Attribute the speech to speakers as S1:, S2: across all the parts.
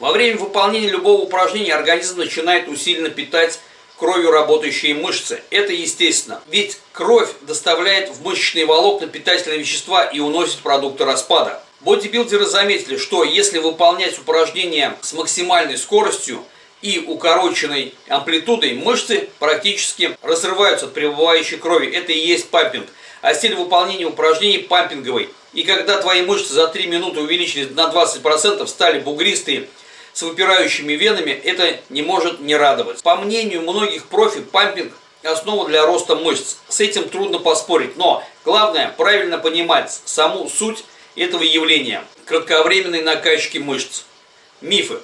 S1: Во время выполнения любого упражнения организм начинает усиленно питать кровью работающие мышцы. Это естественно, ведь кровь доставляет в мышечные волокна питательные вещества и уносит продукты распада. Бодибилдеры заметили, что если выполнять упражнения с максимальной скоростью и укороченной амплитудой, мышцы практически разрываются от пребывающей крови. Это и есть пампинг. А стиль выполнения упражнений пампинговый. И когда твои мышцы за 3 минуты увеличились на 20%, стали бугристые, с выпирающими венами, это не может не радовать. По мнению многих профи, пампинг – основа для роста мышц. С этим трудно поспорить, но главное правильно понимать саму суть этого явления – кратковременной накачки мышц. Мифы.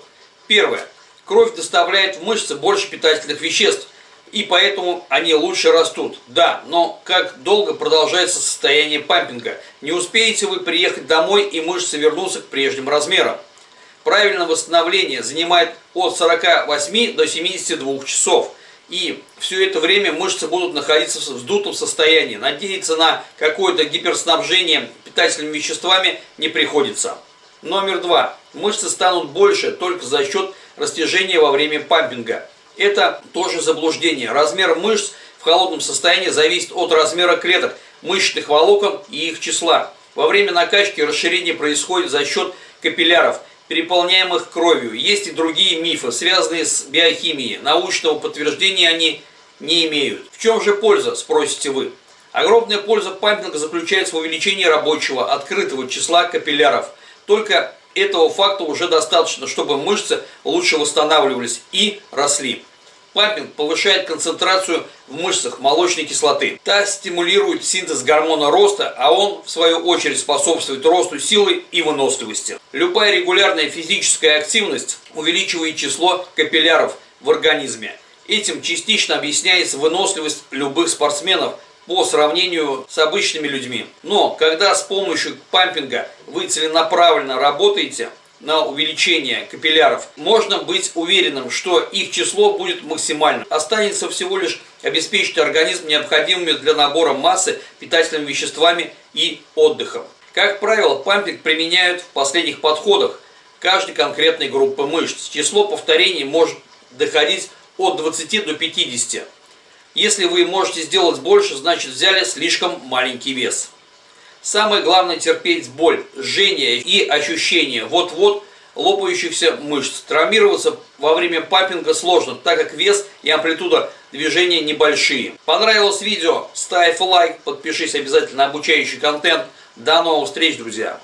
S1: Первое. Кровь доставляет в мышцы больше питательных веществ, и поэтому они лучше растут. Да, но как долго продолжается состояние пампинга? Не успеете вы приехать домой, и мышцы вернутся к прежним размерам. Правильное восстановление занимает от 48 до 72 часов. И все это время мышцы будут находиться в вздутом состоянии. Надеяться на какое-то гиперснабжение питательными веществами не приходится. Номер два. Мышцы станут больше только за счет растяжения во время пампинга. Это тоже заблуждение. Размер мышц в холодном состоянии зависит от размера клеток, мышечных волокон и их числа. Во время накачки расширение происходит за счет капилляров – переполняемых кровью. Есть и другие мифы, связанные с биохимией. Научного подтверждения они не имеют. В чем же польза, спросите вы? Огромная польза пампинга заключается в увеличении рабочего, открытого числа капилляров. Только этого факта уже достаточно, чтобы мышцы лучше восстанавливались и росли. Пампинг повышает концентрацию в мышцах молочной кислоты. Та стимулирует синтез гормона роста, а он, в свою очередь, способствует росту силы и выносливости. Любая регулярная физическая активность увеличивает число капилляров в организме. Этим частично объясняется выносливость любых спортсменов по сравнению с обычными людьми. Но когда с помощью пампинга вы целенаправленно работаете, на увеличение капилляров, можно быть уверенным, что их число будет максимальным. Останется всего лишь обеспечить организм необходимыми для набора массы питательными веществами и отдыхом. Как правило, пампинг применяют в последних подходах каждой конкретной группы мышц. Число повторений может доходить от 20 до 50. Если вы можете сделать больше, значит взяли слишком маленький вес. Самое главное терпеть боль, жжение и ощущение вот-вот лопающихся мышц. Травмироваться во время папинга сложно, так как вес и амплитуда движения небольшие. Понравилось видео? Ставь лайк, подпишись обязательно на обучающий контент. До новых встреч, друзья!